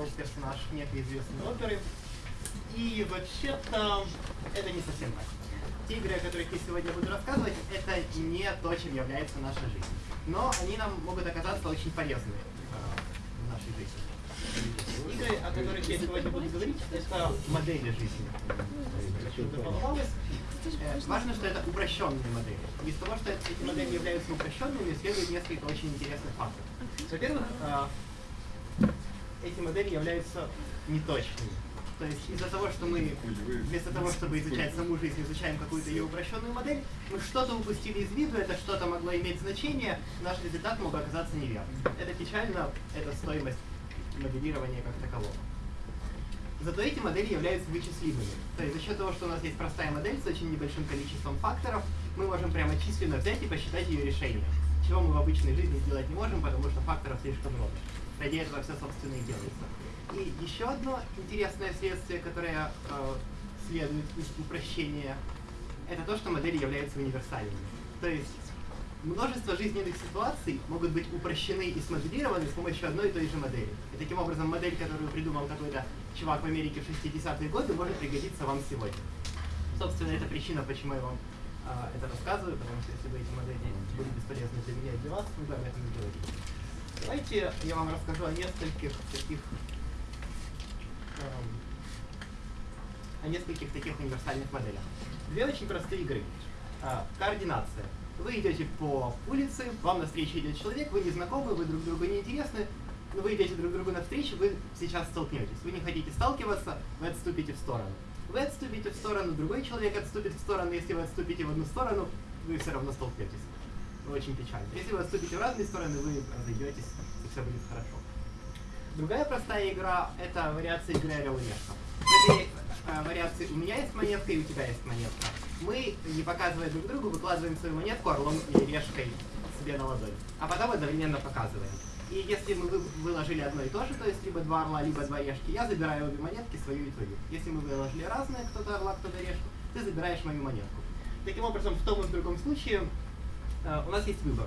Утверждал персонаж некой известной оперы. И вообще-то это не совсем так. Те игры, о которых я сегодня буду рассказывать, это не то, чем является наша жизнь. Но они нам могут оказаться очень полезны э, в нашей жизни. Игры, о которых я сегодня буду говорить, это модели жизни. Э, Важно, что это упрощенные модели. Из того, что эти модели являются упрощенными, следует несколько очень интересных фактов. Во-первых, э, эти модели являются неточными. То есть из-за того, что мы вместо того, чтобы изучать саму жизнь, изучаем какую-то ее упрощенную модель, мы что-то упустили из виду, это что-то могло иметь значение, наш результат мог оказаться неверным. Это печально, это стоимость моделирования как такового. Зато эти модели являются вычислимыми. То есть за счет того, что у нас есть простая модель с очень небольшим количеством факторов, мы можем прямо численно взять и посчитать ее решение. Чего мы в обычной жизни сделать не можем, потому что факторов слишком много. Ради этого все, собственно, и делается. И еще одно интересное следствие, которое э, следует из упрощения, это то, что модели являются универсальными. То есть множество жизненных ситуаций могут быть упрощены и смоделированы с помощью одной и той же модели. И таким образом модель, которую придумал какой-то чувак в Америке в 60-е годы, может пригодиться вам сегодня. Собственно, это причина, почему я вам э, это рассказываю, потому что если бы эти модели были бесполезны для меня и для вас, вы бы об этом не говорили. Давайте я вам расскажу о нескольких таких эм, о нескольких таких универсальных моделях. Две очень простые игры. А, координация. Вы идете по улице, вам навстречу идет человек, вы не знакомы, вы друг другу не интересны, но вы идете друг другу навстречу, вы сейчас столкнетесь. Вы не хотите сталкиваться, вы отступите в сторону. Вы отступите в сторону, другой человек отступит в сторону, если вы отступите в одну сторону, вы все равно столкнетесь. Очень печально. Если вы отступите в разные стороны, вы разойдетесь, и все будет хорошо. Другая простая игра — это вариация игры орел и решка. Этой э, вариации у меня есть монетка и у тебя есть монетка. Мы, не показывая друг другу, выкладываем свою монетку орлом или решкой себе на ладонь, а потом одновременно показываем. И если мы вы- выложили одно и то же, то есть либо два орла, либо два решки, я забираю обе монетки, свою и твою. Если мы выложили разные, кто-то орла, кто-то решку, ты забираешь мою монетку. Таким образом, в том и в другом случае у нас есть выбор.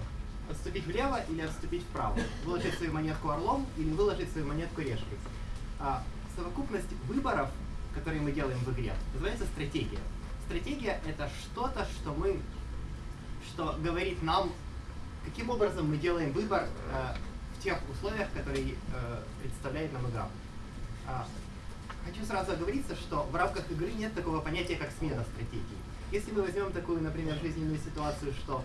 Отступить влево или отступить вправо. Выложить свою монетку орлом или выложить свою монетку решкой. А, совокупность выборов, которые мы делаем в игре, называется стратегия. Стратегия — это что-то, что мы, что говорит нам, каким образом мы делаем выбор э, в тех условиях, которые э, представляет нам игра. А, Хочу сразу оговориться, что в рамках игры нет такого понятия, как смена стратегии. Если мы возьмем такую, например, жизненную ситуацию, что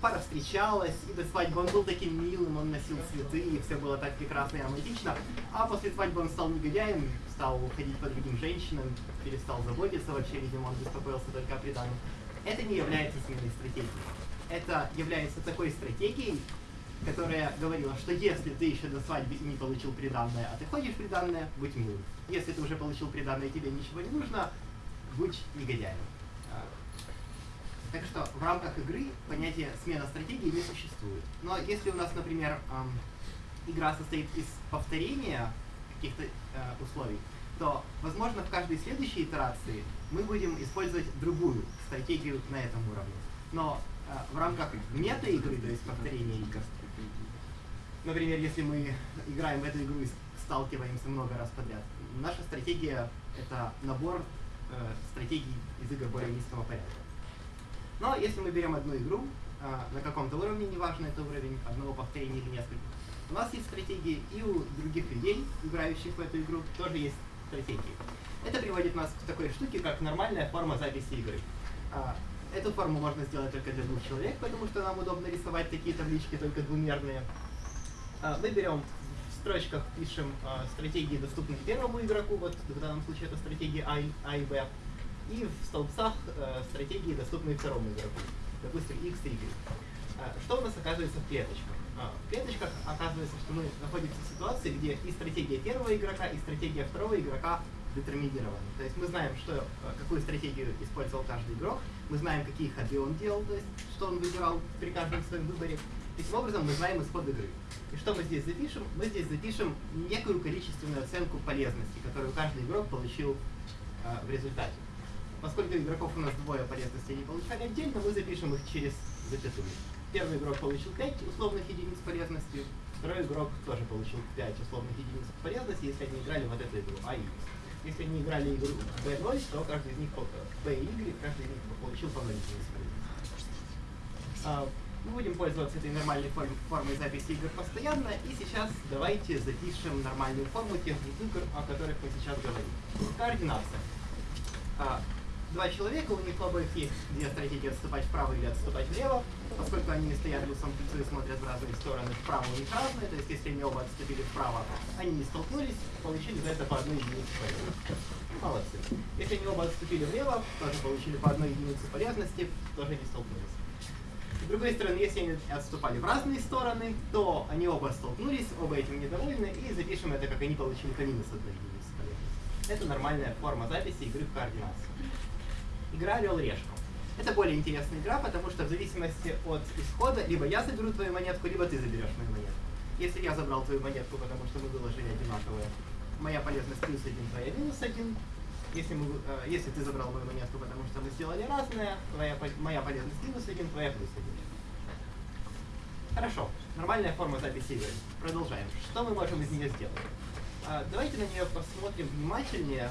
пара встречалась, и до свадьбы он был таким милым, он носил цветы, и все было так прекрасно и романтично, а после свадьбы он стал негодяем, стал ходить по другим женщинам, перестал заботиться вообще, видимо, он беспокоился только о приданном. Это не является сменой стратегии. Это является такой стратегией, которая говорила, что если ты еще до свадьбы не получил приданное, а ты ходишь приданное, будь милым. Если ты уже получил приданное тебе ничего не нужно, будь негодяем. Так что в рамках игры понятие смена стратегии не существует. Но если у нас, например, игра состоит из повторения каких-то э, условий, то, возможно, в каждой следующей итерации мы будем использовать другую стратегию на этом уровне. Но э, в рамках мета-игры, то есть повторения игр, например, если мы играем в эту игру и сталкиваемся много раз подряд, наша стратегия — это набор э, стратегий из игр более низкого порядка. Но если мы берем одну игру а, на каком-то уровне, неважно это уровень одного повторения или нескольких, у нас есть стратегии и у других людей, играющих в эту игру, тоже есть стратегии. Это приводит нас к такой штуке, как нормальная форма записи игры. А, Эту форму можно сделать только для двух человек, потому что нам удобно рисовать такие таблички только двумерные. А, Мы берем в строчках, пишем стратегии, доступные первому игроку, вот в данном случае это стратегии а и Б, и в столбцах э, стратегии, доступные второму игроку, допустим, X и Y. А, Что у нас оказывается в клеточках? А, В клеточках оказывается, что мы находимся в ситуации, где и стратегия первого игрока, и стратегия второго игрока детерминированы. То есть мы знаем, что, э, какую стратегию использовал каждый игрок, мы знаем, какие ходы он делал, то есть что он выбирал при каждом своем выборе. Таким образом, мы знаем исход игры. И что мы здесь запишем? Мы здесь запишем некую количественную оценку полезности, которую каждый игрок получил э, в результате. Поскольку игроков у нас двое полезности не получали отдельно, мы запишем их через запятую. первый игрок получил 5 условных единиц полезности, второй игрок тоже получил 5 условных единиц полезности, если они играли вот эту игру, а X. Если они играли игру B0, то каждый из них, B и Y, каждый из них получил по 0 единиц полезности. А, мы будем пользоваться этой нормальной форм, формой записи игр постоянно, и сейчас давайте запишем нормальную форму тех игр, о которых мы сейчас говорим. Координация. Два человека, у них обоих есть две стратегии отступать вправо или отступать влево. Поскольку они стоят лицом к лицу и смотрят в разные стороны, вправо у них разные, то есть если они оба отступили вправо, они не столкнулись, получили за это по одной единице полезности. Молодцы. Если они оба отступили влево, тоже получили по одной единице полезности, тоже не столкнулись. С другой стороны, если они отступали в разные стороны, то они оба столкнулись, оба этим недовольны, и запишем это, как они получили по минус одной единицы полезности. Это нормальная форма записи игры в координации игра «Орел-решка». Это более интересная игра, потому что в зависимости от исхода, либо я заберу твою монетку, либо ты заберешь мою монетку. Если я забрал твою монетку, потому что мы выложили одинаковые, моя полезность плюс один, твоя минус один. Если, мы, э, если ты забрал мою монетку, потому что мы сделали разное, твоя, моя полезность минус один, твоя плюс один. Хорошо, нормальная форма записи игры. Продолжаем. Что мы можем из нее сделать? Э, давайте на нее посмотрим внимательнее.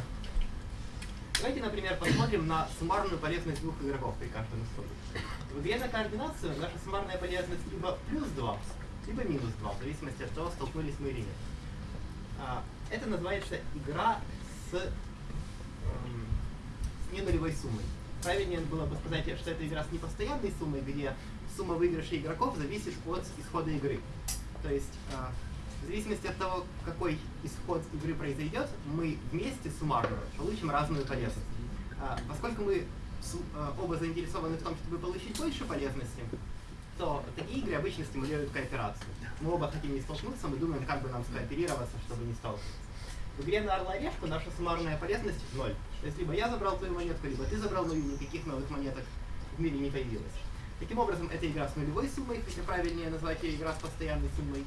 Давайте, например, посмотрим на суммарную полезность двух игроков при каждом исходе. В игре на координацию наша суммарная полезность либо плюс 2, либо минус 2, в зависимости от того, столкнулись мы или нет. А, это называется игра с, эм, с ненулевой суммой. Правильнее было бы сказать, что это игра с непостоянной суммой, где сумма выигрышей игроков зависит от исхода игры. То есть а, в зависимости от того, какой исход игры произойдет, мы вместе суммарно получим разную полезность. А, поскольку мы а, оба заинтересованы в том, чтобы получить больше полезности, то такие игры обычно стимулируют кооперацию. Мы оба хотим не столкнуться, мы думаем, как бы нам скооперироваться, чтобы не столкнуться. В игре на Орла Решку наша суммарная полезность ноль. То есть либо я забрал твою монетку, либо ты забрал мою, никаких новых монеток в мире не появилось. Таким образом, это игра с нулевой суммой, хотя правильнее назвать ее игра с постоянной суммой.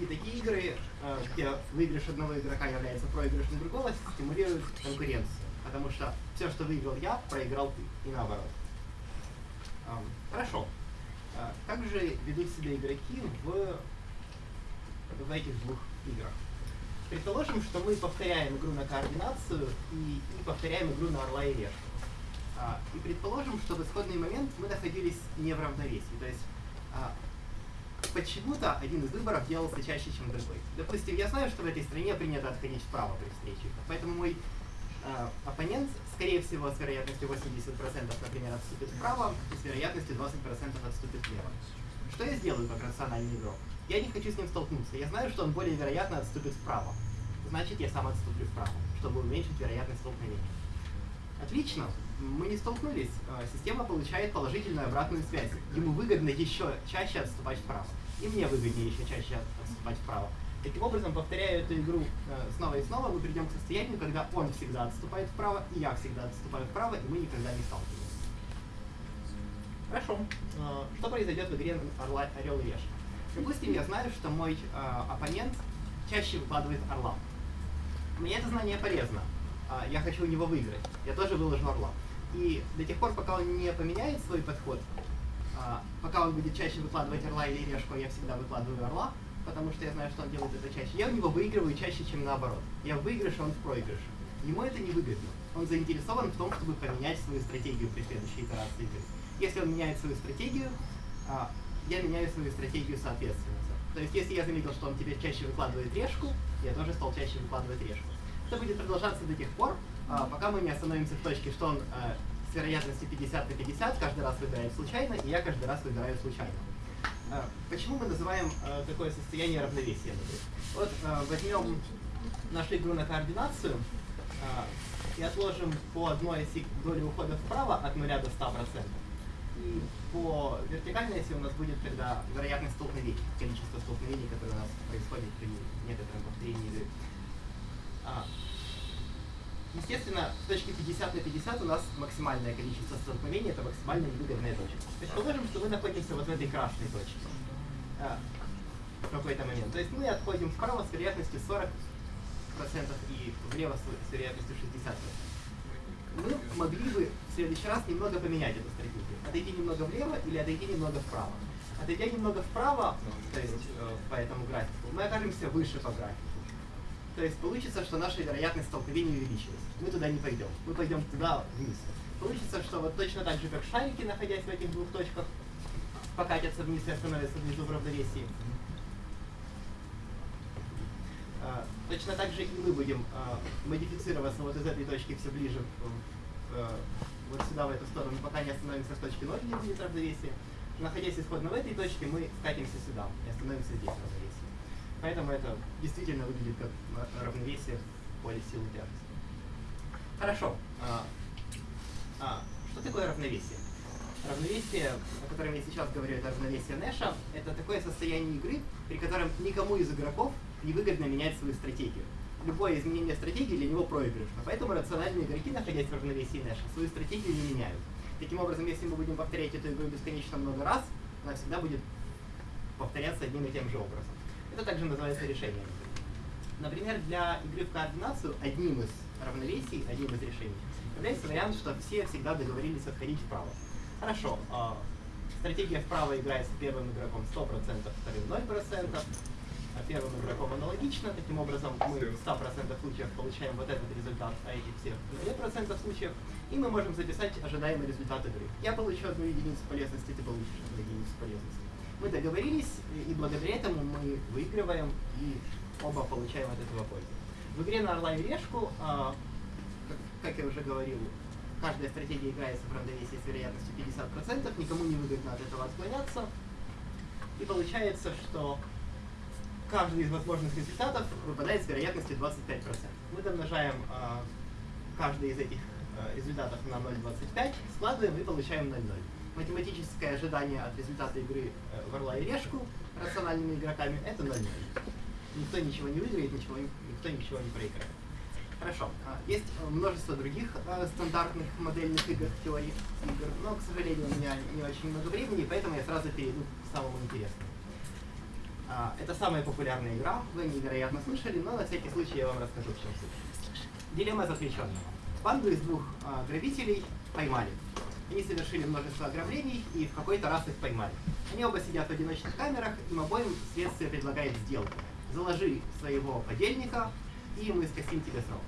И такие игры, э, где выигрыш одного игрока является проигрышем другого, стимулируют конкуренцию. Потому что все, что выиграл я, проиграл ты, и наоборот. Хорошо. Как же ведут себя игроки в, в этих двух играх? Предположим, что мы повторяем игру на координацию и, и повторяем игру на орла и решку. А, и предположим, что в исходный момент мы находились не в равновесии. То есть а, почему-то один из выборов делался чаще, чем другой. Допустим, я знаю, что в этой стране принято отходить вправо при встрече, поэтому мой э, оппонент, скорее всего, с вероятностью 80%, например, отступит вправо, и с вероятностью 20% отступит влево. Что я сделаю как рациональный игрок? Я не хочу с ним столкнуться. Я знаю, что он более вероятно отступит вправо. Значит, я сам отступлю вправо, чтобы уменьшить вероятность столкновения. Отлично мы не столкнулись, а, система получает положительную обратную связь. Ему выгодно еще чаще отступать вправо. И мне выгоднее еще чаще отступать вправо. Таким образом, повторяя эту игру э, снова и снова, мы придем к состоянию, когда он всегда отступает вправо, и я всегда отступаю вправо, и мы никогда не сталкиваемся. Хорошо. Э, что произойдет в игре Орла, Орел и Решка? Допустим, я знаю, что мой э, оппонент чаще выкладывает орла. Мне это знание полезно. Я хочу у него выиграть. Я тоже выложу орла. И до тех пор, пока он не поменяет свой подход, а, пока он будет чаще выкладывать орла или решку, я всегда выкладываю орла, потому что я знаю, что он делает это чаще. Я у него выигрываю чаще, чем наоборот. Я в выигрыше, он в проигрыше. Ему это не выгодно. Он заинтересован в том, чтобы поменять свою стратегию при следующей итерации игры. Если он меняет свою стратегию, а, я меняю свою стратегию соответственно. То есть, если я заметил, что он теперь чаще выкладывает решку, я тоже стал чаще выкладывать решку. Это будет продолжаться до тех пор, пока мы не остановимся в точке, что он а, с вероятностью 50 на 50 каждый раз выбирает случайно, и я каждый раз выбираю случайно. А, почему мы называем а, такое состояние равновесия? Вот а, возьмем нашу игру на координацию а, и отложим по одной оси доли ухода вправо от 0 до 100%. И по вертикальной оси у нас будет тогда вероятность столкновений, количество столкновений, которые у нас происходит при некотором повторении игры. Естественно, в точке 50 на 50 у нас максимальное количество столкновений, это максимально невыгодная точка. Предположим, что мы находимся вот в этой красной точке а, в какой-то момент. То есть мы отходим вправо с вероятностью 40% и влево с вероятностью 60%. Мы могли бы в следующий раз немного поменять эту стратегию. Отойти немного влево или отойти немного вправо. Отойдя немного вправо, то есть э, по этому графику, мы окажемся выше по графику. То есть получится, что наша вероятность столкновения увеличилась. Мы туда не пойдем. Мы пойдем туда вниз. Получится, что вот точно так же, как шарики, находясь в этих двух точках, покатятся вниз и остановятся внизу в равновесии. А, точно так же и мы будем а, модифицироваться вот из этой точки все ближе а, вот сюда, в эту сторону, пока не остановимся в точке 0, где будет равновесие. Находясь исходно в этой точке, мы скатимся сюда и остановимся здесь в равновесии. Поэтому это действительно выглядит как равновесие в поле силы тяжести. Хорошо. А, а, что такое равновесие? Равновесие, о котором я сейчас говорю, это равновесие Нэша. Это такое состояние игры, при котором никому из игроков невыгодно менять свою стратегию. Любое изменение стратегии для него проигрышно. Поэтому рациональные игроки, находясь в равновесии Нэша, свою стратегию не меняют. Таким образом, если мы будем повторять эту игру бесконечно много раз, она всегда будет повторяться одним и тем же образом. Это также называется решением. Например, для игры в координацию одним из равновесий, одним из решений является вариант, что все всегда договорились отходить вправо. Хорошо, э, стратегия вправо играется первым игроком 100%, вторым 0%, а первым игроком аналогично. Таким образом, мы в 100% случаев получаем вот этот результат, а этих всех 0% случаев. И мы можем записать ожидаемый результат игры. Я получу одну единицу полезности, ты получишь одну единицу полезности мы договорились, и благодаря этому мы выигрываем и оба получаем от этого пользу. В игре на Орла и Решку, а, как, как я уже говорил, каждая стратегия играется в равновесии с вероятностью 50%, никому не выгодно от этого отклоняться. И получается, что каждый из возможных результатов выпадает с вероятностью 25%. Мы домножаем э, каждый из этих э, результатов на 0,25, складываем и получаем 0,0 математическое ожидание от результата игры э, в Орла и Решку рациональными игроками это 0 0. Никто ничего не выиграет, ничего, никто ничего не проиграет. Хорошо. А, есть множество других а, стандартных модельных игр в теории игр, но, к сожалению, у меня не очень много времени, поэтому я сразу перейду к самому интересному. А, это самая популярная игра, вы невероятно слышали, но на всякий случай я вам расскажу, в чем суть. Дилемма заключенного. Банду из двух грабителей поймали. Они совершили множество ограблений и в какой-то раз их поймали. Они оба сидят в одиночных камерах, им обоим следствие предлагает сделку. Заложи своего подельника, и мы скостим тебе срок.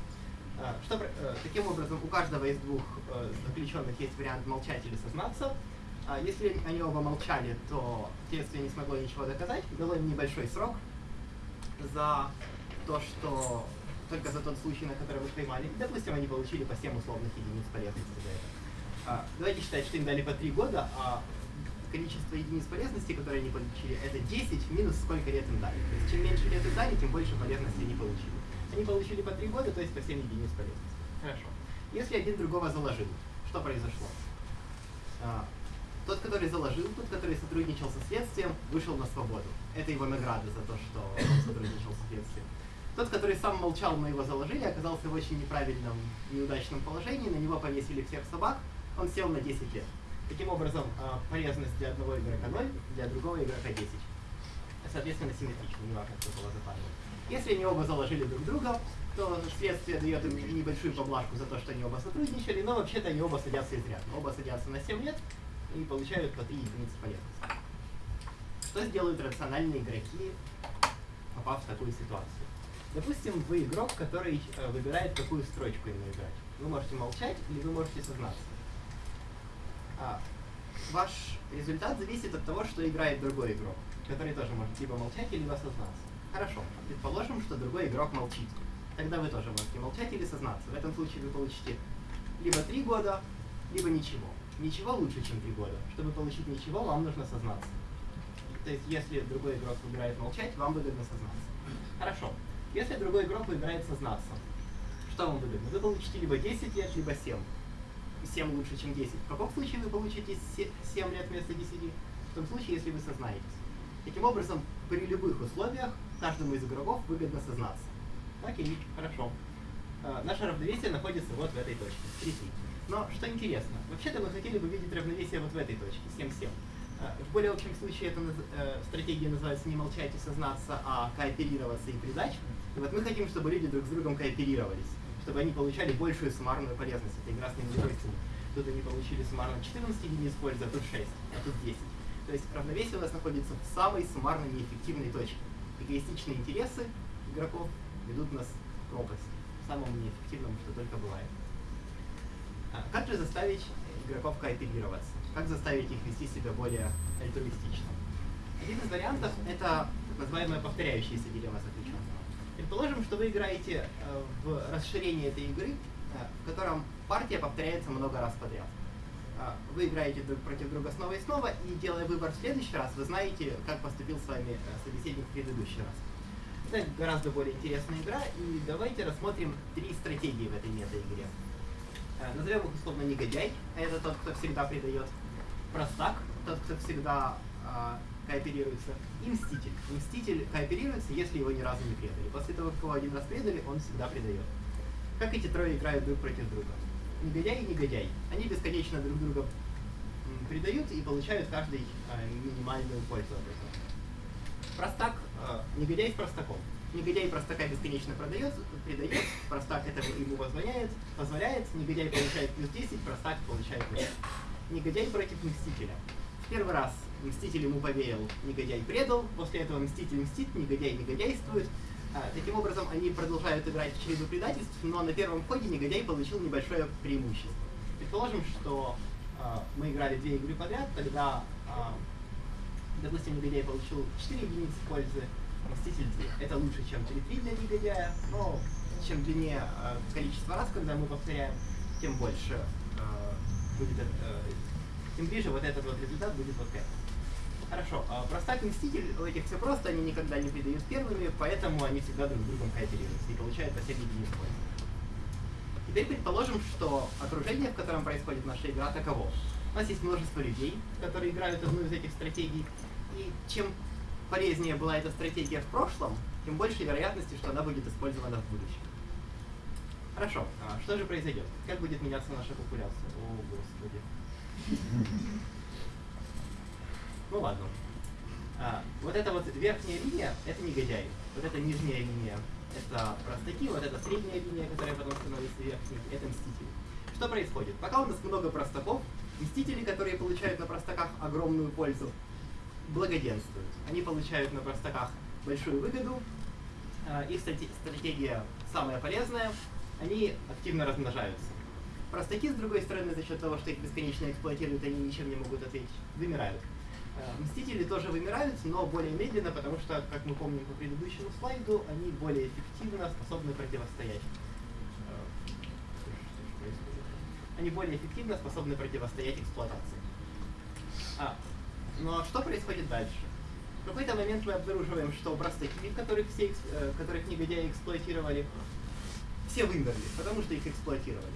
А, что, э, таким образом, у каждого из двух э, заключенных есть вариант молчать или сознаться. А, если они оба молчали, то следствие не смогло ничего доказать, дало им небольшой срок за то, что только за тот случай, на который вы поймали. Допустим, они получили по 7 условных единиц полезности за это. А, давайте считать, что им дали по 3 года, а количество единиц полезности, которые они получили, это 10 минус сколько лет им дали. То есть чем меньше лет им дали, тем больше полезности они получили. Они получили по 3 года, то есть по 7 единиц полезности. Хорошо. Если один другого заложил, что произошло? А, тот, который заложил, тот, который сотрудничал со следствием, вышел на свободу. Это его награда за то, что он сотрудничал со следствием. Тот, который сам молчал, но его заложили, оказался в очень неправильном, неудачном положении, на него повесили всех собак, он сел на 10 лет. Таким образом, а, полезность для одного игрока 0, для другого игрока 10. Соответственно, симметрично, не важно, кто было запарено. Если они оба заложили друг друга, то следствие дает им небольшую поблажку за то, что они оба сотрудничали, но вообще-то они оба садятся изрядно. Оба садятся на 7 лет и получают по 3 единицы полезности. Что сделают рациональные игроки, попав в такую ситуацию? Допустим, вы игрок, который э, выбирает, какую строчку ему играть. Вы можете молчать или вы можете сознаться а, ваш результат зависит от того, что играет другой игрок, который тоже может либо молчать, либо сознаться. Хорошо, предположим, что другой игрок молчит. Тогда вы тоже можете молчать или сознаться. В этом случае вы получите либо три года, либо ничего. Ничего лучше, чем три года. Чтобы получить ничего, вам нужно сознаться. То есть, если другой игрок выбирает молчать, вам выгодно сознаться. Хорошо. Если другой игрок выбирает сознаться, что вам выгодно? Вы получите либо 10 лет, либо 7. 7 лучше, чем 10. В каком случае вы получите 7 лет вместо 10? В том случае, если вы сознаетесь. Таким образом, при любых условиях каждому из игроков выгодно сознаться. Окей, хорошо. А, наше равновесие находится вот в этой точке, 3 Но что интересно, вообще-то мы хотели бы видеть равновесие вот в этой точке, 7-7. А, в более общем случае эта э, стратегия называется не молчать и сознаться, а кооперироваться и придать. И вот мы хотим, чтобы люди друг с другом кооперировались чтобы они получали большую суммарную полезность. Это игра с нулевой суммой. Тут они получили суммарно 14 единиц пользы, а тут 6, а тут 10. То есть равновесие у нас находится в самой суммарно неэффективной точке. Эгоистичные интересы игроков ведут нас к пропасти, самому неэффективному, что только бывает. А как же заставить игроков кооперироваться? Как заставить их вести себя более альтруистично? Один из вариантов — это так называемая повторяющаяся дилемма заключенного. Предположим, что вы играете э, в расширение этой игры, э, в котором партия повторяется много раз подряд. Э, вы играете друг против друга снова и снова, и делая выбор в следующий раз, вы знаете, как поступил с вами собеседник в предыдущий раз. Это гораздо более интересная игра, и давайте рассмотрим три стратегии в этой мета-игре. Назовем их условно негодяй, это тот, кто всегда предает, простак, тот, кто всегда кооперируется, и мститель. Мститель кооперируется, если его ни разу не предали. После того, как его один раз предали, он всегда предает. Как эти трое играют друг против друга? Негодяй и негодяй. Они бесконечно друг друга предают и получают каждый э, минимальную пользу от этого. Простак, э, негодяй с простаком. Негодяй простака бесконечно продает, предает, простак это ему позволяет, позволяет, негодяй получает плюс 10, простак получает 0. Негодяй против мстителя. В первый раз Мститель ему поверил, негодяй предал, после этого Мститель мстит, негодяй негодяйствует. А, таким образом, они продолжают играть в череду предательств, но на первом ходе негодяй получил небольшое преимущество. Предположим, что а, мы играли две игры подряд, тогда, а, допустим, негодяй получил 4 единицы пользы, Мститель 2. Это лучше, чем 3-3 для негодяя, но чем длиннее а, количество раз, когда мы повторяем, тем больше а, будет, а, тем ближе вот этот вот результат будет вот к этому. Хорошо. А простак Мститель, этих все просто, они никогда не предают первыми, поэтому они всегда друг с другом кооперируются и получают по 7 единиц Теперь предположим, что окружение, в котором происходит наша игра, таково. У нас есть множество людей, которые играют одну из этих стратегий, и чем полезнее была эта стратегия в прошлом, тем больше вероятности, что она будет использована в будущем. Хорошо, а что же произойдет? Как будет меняться наша популяция? О, Господи. Ну ладно. А, вот эта вот верхняя линия — это негодяи. Вот эта нижняя линия — это простаки, вот эта средняя линия, которая потом становится верхней, это мстители. Что происходит? Пока у нас много простаков, мстители, которые получают на простаках огромную пользу, благоденствуют. Они получают на простаках большую выгоду, а, их стратегия самая полезная, они активно размножаются. Простаки, с другой стороны, за счет того, что их бесконечно эксплуатируют, они ничем не могут ответить, вымирают. Э, Мстители тоже вымирают, но более медленно, потому что, как мы помним по предыдущему слайду, они более эффективно способны противостоять. Э, они более эффективно способны противостоять эксплуатации. А, но что происходит дальше? В какой-то момент мы обнаруживаем, что простаки, которых, все, э, которых негодяи эксплуатировали, все вымерли, потому что их эксплуатировали.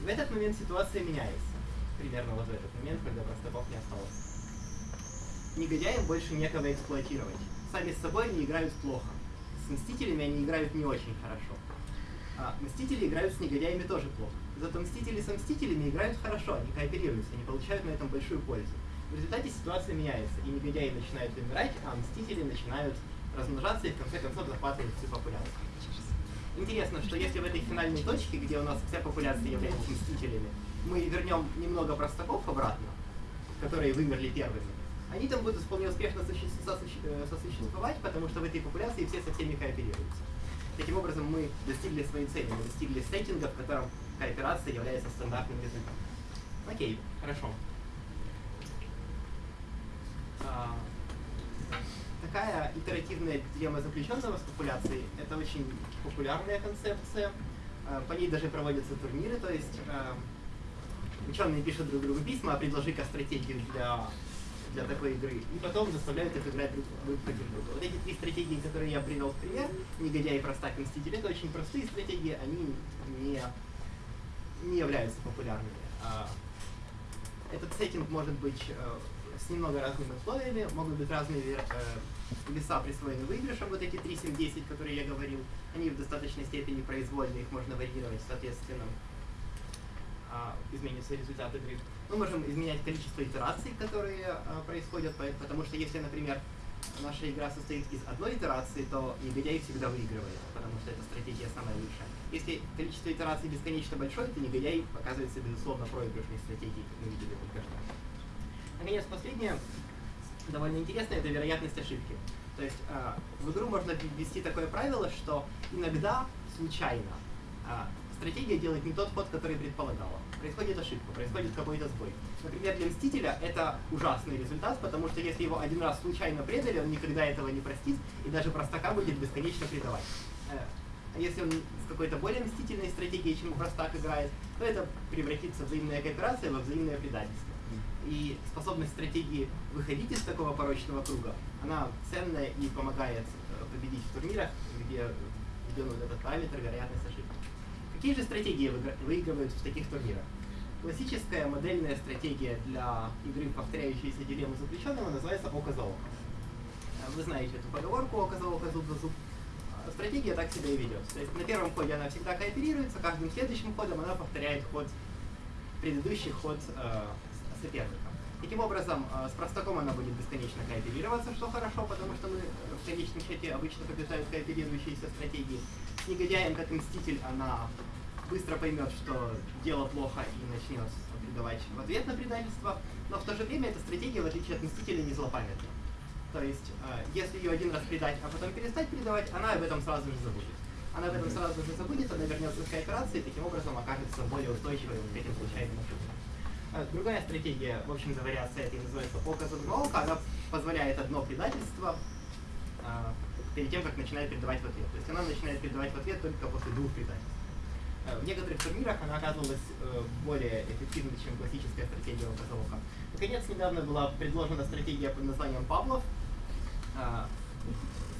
В этот момент ситуация меняется. Примерно вот в этот момент, когда простаков не осталось негодяям больше некого эксплуатировать. Сами с собой они играют плохо. С Мстителями они играют не очень хорошо. А Мстители играют с негодяями тоже плохо. Зато Мстители со Мстителями играют хорошо, они кооперируются, они получают на этом большую пользу. В результате ситуация меняется, и негодяи начинают умирать, а Мстители начинают размножаться и в конце концов захватывать всю популяцию. Интересно, что если в этой финальной точке, где у нас вся популяция является Мстителями, мы вернем немного простаков обратно, которые вымерли первыми, они там будут вполне успешно сосуществовать, потому что в этой популяции все со всеми кооперируются. Таким образом, мы достигли своей цели, мы достигли сеттинга, в котором кооперация является стандартным результатом. Окей, хорошо. А, такая итеративная дилемма заключенного с популяцией – это очень популярная концепция. А, по ней даже проводятся турниры, то есть а, ученые пишут друг другу письма, предложи-ка стратегию для для такой игры, и потом заставляют их играть друг, против друга. Вот эти три стратегии, которые я привел в пример, негодяй, простак, мститель, это очень простые стратегии, они не, не являются популярными. А, этот сеттинг может быть э, с немного разными условиями, могут быть разные э, веса присвоены выигрышам, вот эти 3, 7, 10, которые я говорил, они в достаточной степени произвольны, их можно варьировать соответственно а, изменится результат игры. Мы можем изменять количество итераций, которые а, происходят, потому что если, например, наша игра состоит из одной итерации, то негодяй всегда выигрывает, потому что эта стратегия самая лучшая. Если количество итераций бесконечно большое, то негодяй оказывается, безусловно, проигрышной стратегией, как мы видели только что. Наконец, последнее. довольно интересная, это вероятность ошибки. То есть э, в игру можно ввести такое правило, что иногда случайно э, стратегия делает не тот ход, который предполагала. Происходит ошибка, происходит какой-то сбой. Например, для Мстителя это ужасный результат, потому что если его один раз случайно предали, он никогда этого не простит, и даже простака будет бесконечно предавать. Э, а если он с какой-то более мстительной стратегией, чем простак играет, то это превратится в взаимная кооперация во взаимное предательство. И способность стратегии выходить из такого порочного круга, она ценная и помогает э, победить в турнирах, где введен вот этот параметр вероятность ошибки. Какие же стратегии выигрывают в таких турнирах? Классическая модельная стратегия для игры, повторяющейся дилемму заключенного, называется око за око. Э, вы знаете эту поговорку око за око, зуб за зуб. Э, стратегия так себя и ведет. То есть на первом ходе она всегда кооперируется, каждым следующим ходом она повторяет ход, предыдущий ход э, соперника. Таким образом, э, с простаком она будет бесконечно кооперироваться, что хорошо, потому что мы в конечном счете обычно побеждают кооперирующиеся стратегии. С негодяем, как мститель, она быстро поймет, что дело плохо и начнет предавать в ответ на предательство. Но в то же время эта стратегия, в отличие от мстителя, не злопамятна. То есть, э, если ее один раз предать, а потом перестать предавать, она об этом сразу же забудет. Она об этом сразу же забудет, она вернется к кооперации и таким образом окажется более устойчивой к этим случайным ошибкам. Э, другая стратегия, в общем-то, вариация этой называется око за око. Она позволяет одно предательство перед тем, как начинает предавать в ответ. То есть она начинает предавать в ответ только после двух предательств. Э, в некоторых турнирах она оказывалась более эффективной, чем классическая стратегия око за око. Наконец, недавно была предложена стратегия под названием Павлов.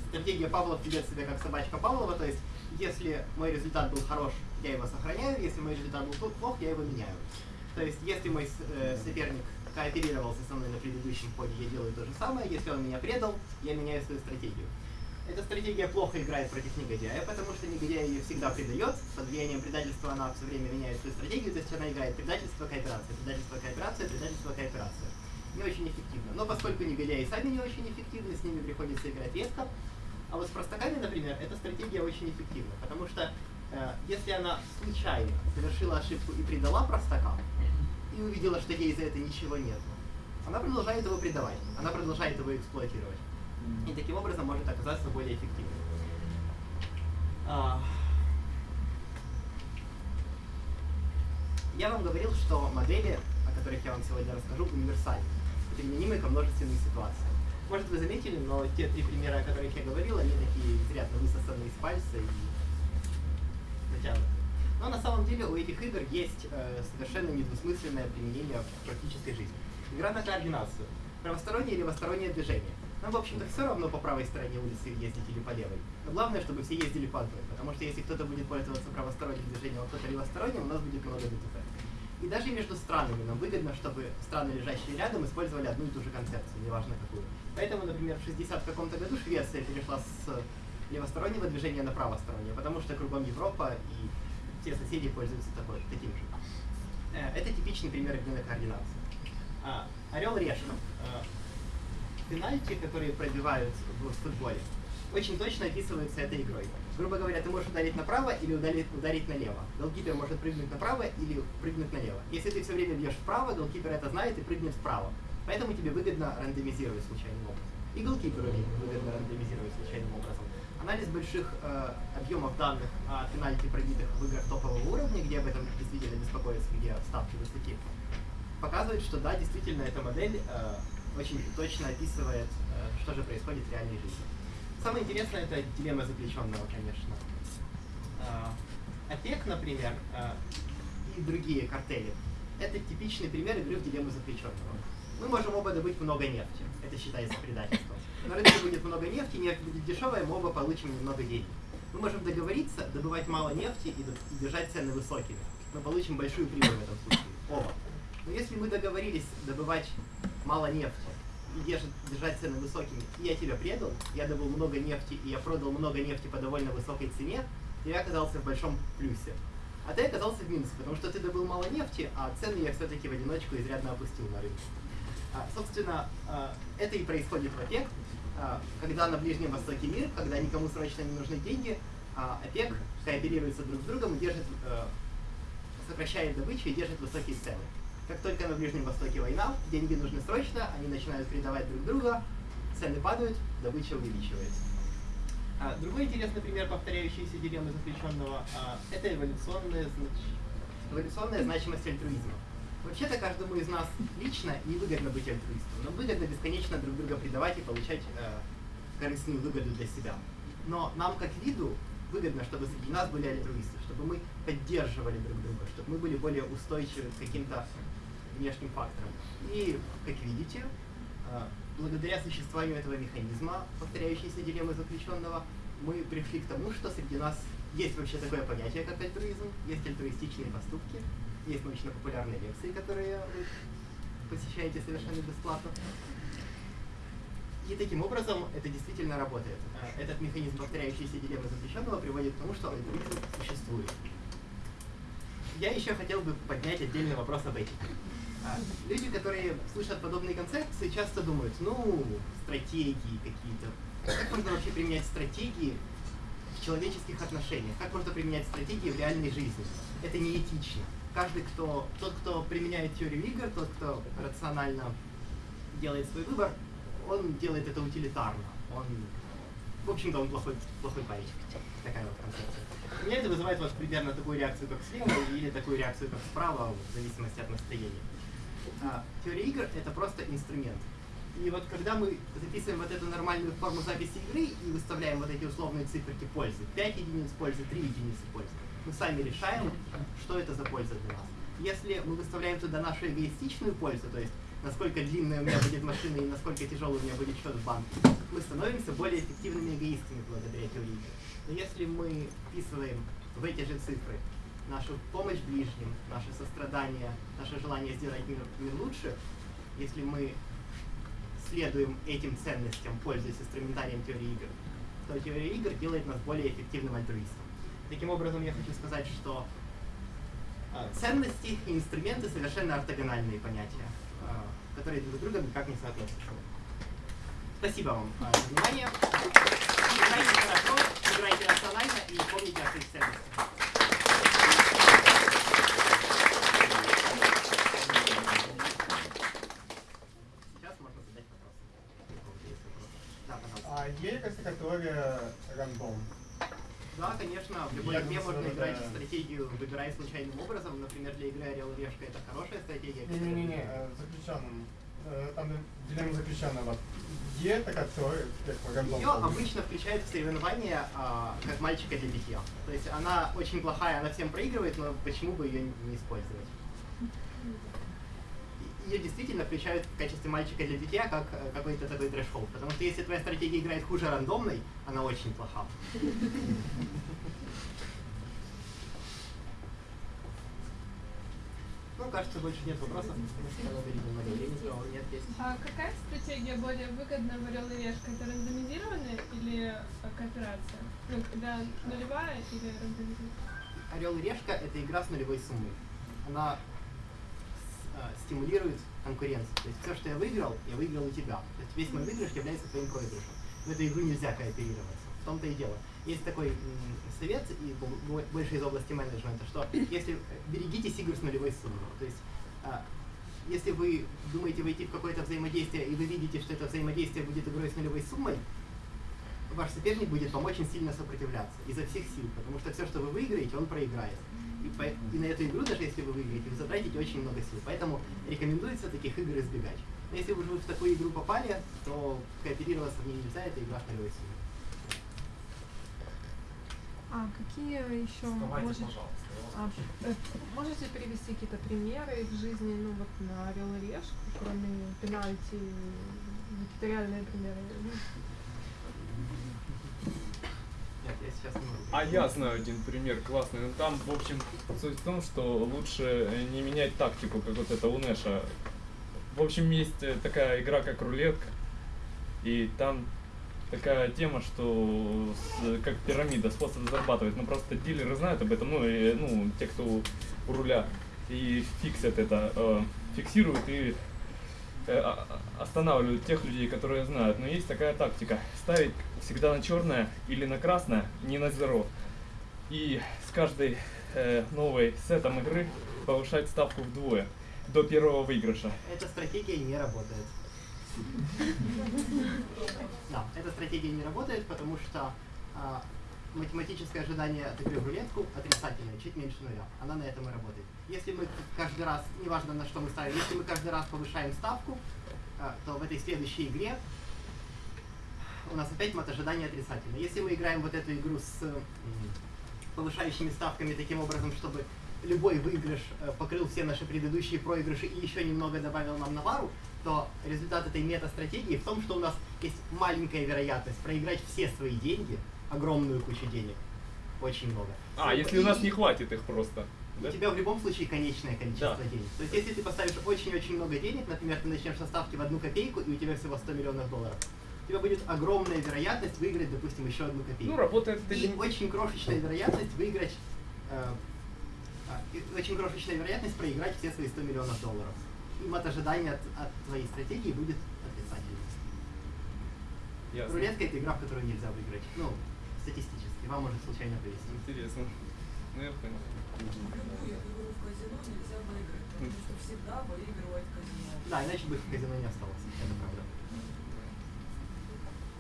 Стратегия Павлов ведет себя как собачка Павлова, то есть если мой результат был хорош, я его сохраняю, если мой результат был плох, я его меняю. То есть, если мой э, соперник кооперировался со мной на предыдущем ходе, я делаю то же самое. Если он меня предал, я меняю свою стратегию. Эта стратегия плохо играет против негодяя, потому что негодяй ее всегда предает. Под влиянием предательства она все время меняет свою стратегию, то есть она играет предательство, кооперация, предательство, кооперация, предательство, кооперация. Не очень эффективно. Но поскольку негодяи сами не очень эффективны, с ними приходится играть редко. А вот с простаками, например, эта стратегия очень эффективна, потому что э, если она случайно совершила ошибку и предала простака, и увидела, что ей за это ничего нет. Она продолжает его предавать, она продолжает его эксплуатировать. И таким образом может оказаться более эффективным. А... Я вам говорил, что модели, о которых я вам сегодня расскажу, универсальны, применимы ко множественным ситуациям. Может, вы заметили, но те три примера, о которых я говорил, они такие изрядно высосаны из пальца и натянуты. Но на самом деле у этих игр есть э, совершенно недвусмысленное применение в практической жизни. Игра на координацию. Правостороннее или левостороннее движение. Нам, в общем-то, все равно по правой стороне улицы ездить или по левой. Но главное, чтобы все ездили по одной. Потому что если кто-то будет пользоваться правосторонним движением, а кто-то левосторонним, у нас будет много ДТП. И даже между странами нам выгодно, чтобы страны, лежащие рядом, использовали одну и ту же концепцию, неважно какую. Поэтому, например, в 60 каком-то году Швеция перешла с левостороннего движения на правостороннее, потому что кругом Европа и все соседи пользуются такой, таким же. Э, это типичный пример на координации. А, Орел-решка. Э, пенальти, которые пробивают в футболе, очень точно описываются этой игрой. Грубо говоря, ты можешь ударить направо или ударить, ударить налево. Голкипер может прыгнуть направо или прыгнуть налево. Если ты все время бьешь вправо, голкипер это знает и прыгнет вправо. Поэтому тебе выгодно рандомизировать случайным образом. И голкиперу выгодно рандомизировать случайным образом. Анализ больших э, объемов данных о пенальти пробитых в играх топового уровня, где об этом действительно беспокоятся, где ставки высоки, показывает, что да, действительно эта модель э, очень точно описывает, э, что же происходит в реальной жизни. Самое интересное это дилемма заключенного, конечно. Э, ОПЕК, например, э, и другие картели. Это типичный пример игры в дилемму заключенного. Мы можем оба добыть много нефти. Это считается предательством на рынке будет много нефти, нефть будет дешевая, мы оба получим немного денег. Мы можем договориться, добывать мало нефти и, и держать цены высокими. Мы получим большую прибыль в этом случае. Оба. Но если мы договорились добывать мало нефти и держать, держать цены высокими, и я тебя предал, я добыл много нефти, и я продал много нефти по довольно высокой цене, то я оказался в большом плюсе. А ты оказался в минусе, потому что ты добыл мало нефти, а цены я все-таки в одиночку изрядно опустил на рынке. А, собственно, а, это и происходит в ОПЕК. А, когда на Ближнем Востоке мир, когда никому срочно не нужны деньги, а ОПЕК кооперируется друг с другом держит, э, сокращает добычу и держит высокие цены. Как только на Ближнем Востоке война, деньги нужны срочно, они начинают предавать друг друга, цены падают, добыча увеличивается. А, другой интересный пример повторяющейся дилеммы заключенного это эволюционная, знач... эволюционная значимость альтруизма. Вообще-то каждому из нас лично невыгодно быть альтруистом, но выгодно бесконечно друг друга предавать и получать э, корыстную выгоду для себя. Но нам как виду выгодно, чтобы среди нас были альтруисты, чтобы мы поддерживали друг друга, чтобы мы были более устойчивы к каким-то внешним факторам. И, как видите, а, благодаря существованию этого механизма, повторяющейся дилеммы заключенного, мы пришли к тому, что среди нас есть вообще такое понятие, как альтруизм, есть альтруистичные поступки, есть научно-популярные лекции, которые вы посещаете совершенно бесплатно. И таким образом это действительно работает. А, этот механизм повторяющейся дилеммы заключенного приводит к тому, что альтруизм существует. Я еще хотел бы поднять отдельный вопрос об этике. А, люди, которые слышат подобные концепции, часто думают, ну, стратегии какие-то. Как можно вообще применять стратегии в человеческих отношениях? Как можно применять стратегии в реальной жизни? Это неэтично. Каждый, кто, тот, кто применяет теорию игр, тот, кто рационально делает свой выбор, он делает это утилитарно. Он, в общем-то, он плохой, плохой парень. Такая вот концепция. У меня это вызывает вот примерно такую реакцию, как слева, или такую реакцию, как справа, в зависимости от настроения. А, теория игр — это просто инструмент. И вот когда мы записываем вот эту нормальную форму записи игры и выставляем вот эти условные циферки пользы, 5 единиц пользы, 3 единицы пользы, мы сами решаем, что это за польза для нас. Если мы выставляем туда нашу эгоистичную пользу, то есть насколько длинная у меня будет машина и насколько тяжелый у меня будет счет в банке, мы становимся более эффективными эгоистами благодаря теории. Но если мы вписываем в эти же цифры нашу помощь ближним, наше сострадание, наше желание сделать мир, мир лучше, если мы следуем этим ценностям, пользуясь инструментарием теории игр, то теория игр делает нас более эффективным альтруистом. Таким образом, я хочу сказать, что э, ценности и инструменты совершенно ортогональные понятия, э, которые друг с другом никак не соотносятся. Спасибо вам э, за внимание. Играйте хорошо, играйте рационально и помните о своих ценностях. есть какая-то категория рандом? Да, конечно, в любой игре можно играть в стратегию, выбирая случайным образом. Например, для игры Орел и Решка это хорошая стратегия. Не-не-не, э, заключенным. Э, там дилемма заключенного. Е такая теория. Ее обычно включают в соревнования а, как мальчика для битья. То есть она очень плохая, она всем проигрывает, но почему бы ее не использовать? Ее действительно включают в качестве мальчика для битья как э, какой-то такой трэш -холд. Потому что если твоя стратегия играет хуже рандомной, она очень плоха. Ну, кажется, больше нет вопросов. Нет, есть. А какая стратегия более выгодна в Орел и Решка? Это рандомизированная или кооперация? Ну, когда нулевая или рандомизированная? Орел и Решка — это игра с нулевой суммой. Она э, стимулирует конкуренцию. То есть все, что я выиграл, я выиграл у тебя. То есть весь мой выигрыш является твоим проигрышем. В эту игру нельзя кооперироваться. В том-то и дело. Есть такой совет, и больше из области менеджмента, что если берегитесь игр с нулевой суммой. То есть э, если вы думаете войти в какое-то взаимодействие, и вы видите, что это взаимодействие будет игрой с нулевой суммой, ваш соперник будет вам очень сильно сопротивляться изо всех сил, потому что все, что вы выиграете, он проиграет. И, по, и на эту игру, даже если вы выиграете, вы затратите очень много сил. Поэтому рекомендуется таких игр избегать. Но если уже вы в такую игру попали, то кооперироваться в ней нельзя, это игра в нулевой сумме. А какие еще Давайте, может, пожалуйста. а, э, можете привести какие-то примеры в жизни, ну вот на Орел и Решку, кроме пенальти, какие-то реальные примеры? Ну, я сейчас не. А я знаю один пример классный. Ну, там, в общем, суть в том, что лучше не менять тактику, как вот это у Нэша. В общем, есть э, такая игра, как рулетка. И там такая тема, что с, как пирамида, способ зарабатывать. Ну, просто дилеры знают об этом, ну, и, ну, те, кто у руля. И фиксят это, э, фиксируют и Э, останавливают тех людей, которые знают. Но есть такая тактика. Ставить всегда на черное или на красное, не на зеро. И с каждой э, новой сетом игры повышать ставку вдвое. до первого выигрыша. Эта стратегия не работает. Да, эта стратегия не работает, потому что а, математическое ожидание от игры в рулетку отрицательное, чуть меньше нуля. Она на этом и работает. Если мы каждый раз, неважно на что мы ставим, если мы каждый раз повышаем ставку, а, то в этой следующей игре у нас опять мат ожидания отрицательное. Если мы играем вот эту игру с повышающими ставками таким образом, чтобы любой выигрыш э, покрыл все наши предыдущие проигрыши и еще немного добавил нам на пару, то результат этой мета-стратегии в том, что у нас есть маленькая вероятность проиграть все свои деньги, огромную кучу денег, очень много. А, если у нас не хватит их просто. У да? тебя в любом случае конечное количество Да. денег. То есть если ты поставишь очень-очень много денег, например, ты начнешь со ставки в одну копейку, и у тебя всего 100 миллионов долларов, у тебя будет огромная вероятность выиграть, допустим, еще одну копейку. Ну, работает это И очень крошечная вероятность выиграть, э, а, и очень крошечная вероятность проиграть все свои 100 миллионов долларов. И мат ожидания от, от твоей стратегии будет отрицательным. Рулетка это игра, в которую нельзя выиграть. Ну, статистически. Вам может случайно повезти. Интересно. Ну, я понял. Любую игру в казино нельзя выиграть, потому что всегда выигрывает казино. Да, иначе бы в казино не осталось. Это правда.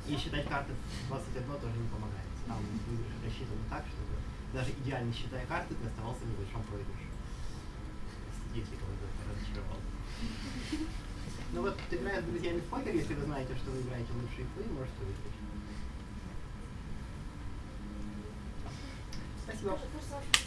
И считать карты в 21 тоже не помогает. Там выигрыш рассчитан так, чтобы даже идеально считая карты, ты оставался в небольшом проигрыше. Если кого-то разочаровал. Ну вот, играя с друзьями в покер, если вы знаете, что вы играете лучше их, вы можете выиграть. Merci beaucoup.